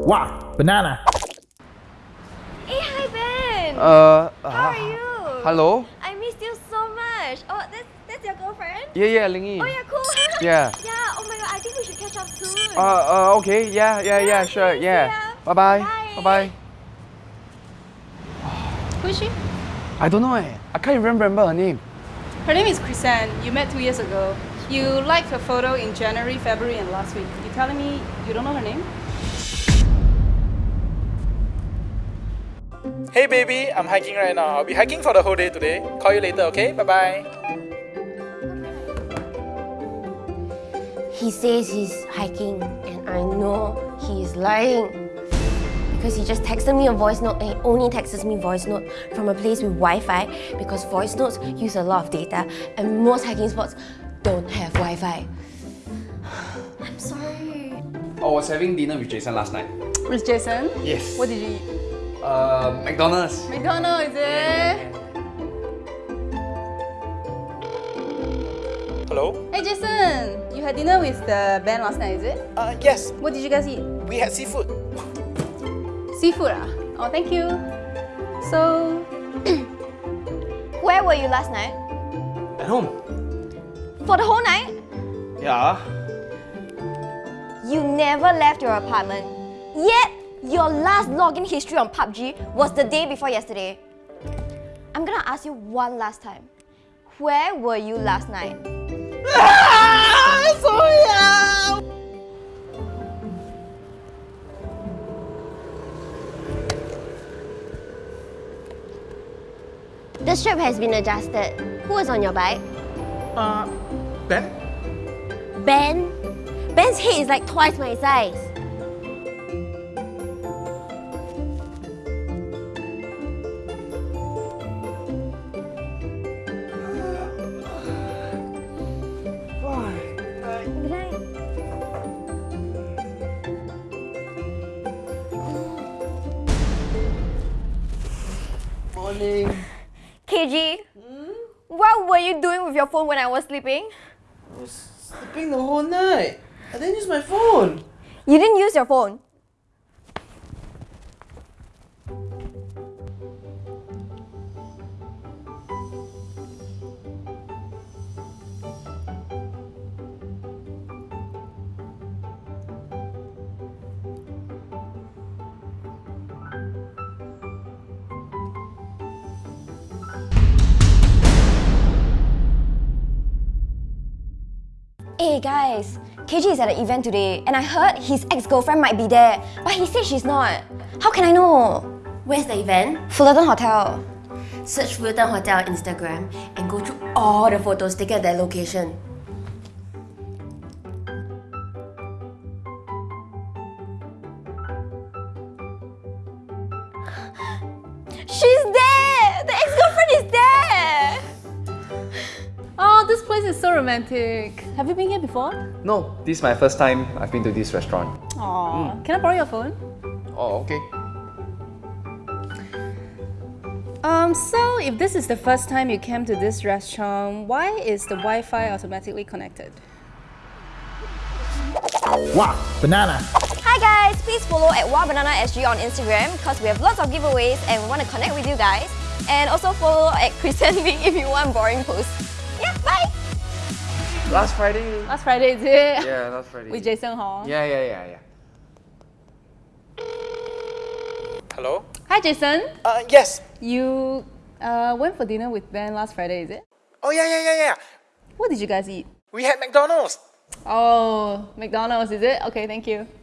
Wow, banana. Hey, hi Ben. Uh, How are you? Hello? I missed you so much. Oh, that's that's your girlfriend. Yeah, yeah, Ling Oh yeah, cool. Yeah. yeah. Oh my god, I think we should catch up soon. Uh, uh, okay, yeah, yeah, yeah, sure, okay, yeah. Bye bye. Bye. Bye bye. Who is she? I don't know, eh. I can't even remember her name. Her name is Chrisanne. You met two years ago. You liked her photo in January, February, and last week. You telling me you don't know her name? Hey baby, I'm hiking right now. I'll be hiking for the whole day today. Call you later, okay? Bye bye. He says he's hiking, and I know he is lying. Because he just texted me a voice note and he only texts me voice note from a place with Wi-Fi because voice notes use a lot of data and most hiking spots don't have Wi-Fi. I'm sorry. I was having dinner with Jason last night. With Jason? Yes. What did you eat? Uh, McDonald's. McDonald's, is it? Hello? Hey Jason, you had dinner with the band last night, is it? Uh, yes, What did you guys eat? we had seafood. Seafood ah? Oh, thank you. So, Where were you last night? At home. For the whole night? Yeah. You never left your apartment. Yet, your last login history on PUBG was the day before yesterday. I'm gonna ask you one last time. Where were you last night? The strap has been adjusted. Who was on your bike? Uh, Ben? Ben? Ben's head is like twice my size. Morning. KG, hmm? what were you doing with your phone when I was sleeping? I was sleeping the whole night. I didn't use my phone. You didn't use your phone. Hey guys, KG is at an event today and I heard his ex-girlfriend might be there, but he said she's not. How can I know? Where's the event? Fullerton Hotel. Search Fullerton Hotel on Instagram and go through all the photos taken at that location. She's there! Is so romantic. Have you been here before? No, this is my first time I've been to this restaurant. Aw, can I borrow your phone? Oh, okay. Um, so if this is the first time you came to this restaurant, why is the Wi-Fi automatically connected? Wow, banana. Hi guys, please follow at WowBananaSG on Instagram because we have lots of giveaways and we want to connect with you guys. And also follow at Christian Lee if you want boring posts. Yeah, bye! Last Friday. Last Friday, is it? Yeah, last Friday. With Jason Hall. Yeah, yeah, yeah, yeah. Hello? Hi Jason. Uh, yes. You uh, went for dinner with Ben last Friday, is it? Oh, yeah, yeah, yeah, yeah. What did you guys eat? We had McDonald's. Oh, McDonald's, is it? Okay, thank you.